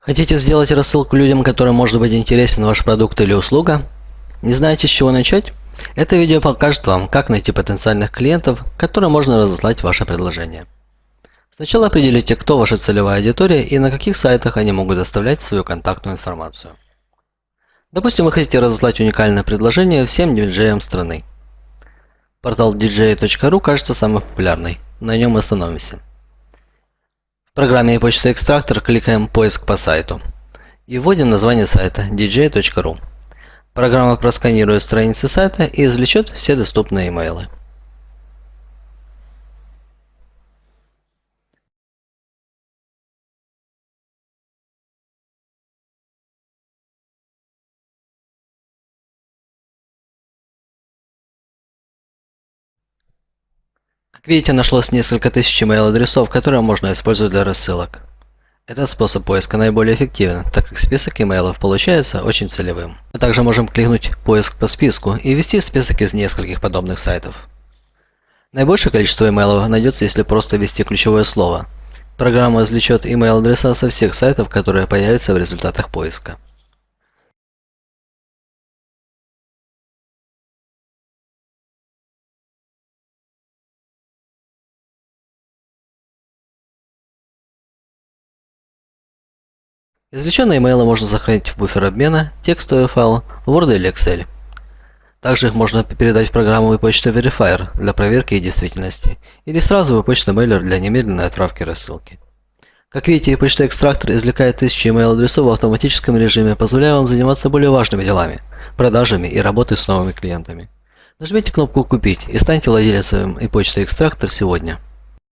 Хотите сделать рассылку людям, которым может быть интересен ваш продукт или услуга? Не знаете с чего начать? Это видео покажет вам, как найти потенциальных клиентов, которым можно разослать ваше предложение. Сначала определите, кто ваша целевая аудитория и на каких сайтах они могут оставлять свою контактную информацию. Допустим, вы хотите разослать уникальное предложение всем диджеям страны. Портал dj.ru кажется самым популярным, на нем остановимся. Программе почта экстрактор кликаем «Поиск по сайту» и вводим название сайта dj.ru. Программа просканирует страницы сайта и извлечет все доступные имейлы. Как видите, нашлось несколько тысяч email-адресов, которые можно использовать для рассылок. Этот способ поиска наиболее эффективен, так как список имейлов получается очень целевым. Мы также можем кликнуть «Поиск по списку» и ввести список из нескольких подобных сайтов. Наибольшее количество имейлов найдется, если просто ввести ключевое слово. Программа извлечет email-адреса со всех сайтов, которые появятся в результатах поиска. Извлеченные имейлы можно сохранить в буфер обмена, текстовый файл, Word или Excel. Также их можно передать в программу e-почта Verifier для проверки и действительности, или сразу в e-почта Mailer для немедленной отправки рассылки. Как видите, e-почта экстрактор извлекает тысячи email-адресов в автоматическом режиме, позволяя вам заниматься более важными делами, продажами и работой с новыми клиентами. Нажмите кнопку «Купить» и станьте владельцем e-почты экстрактор сегодня.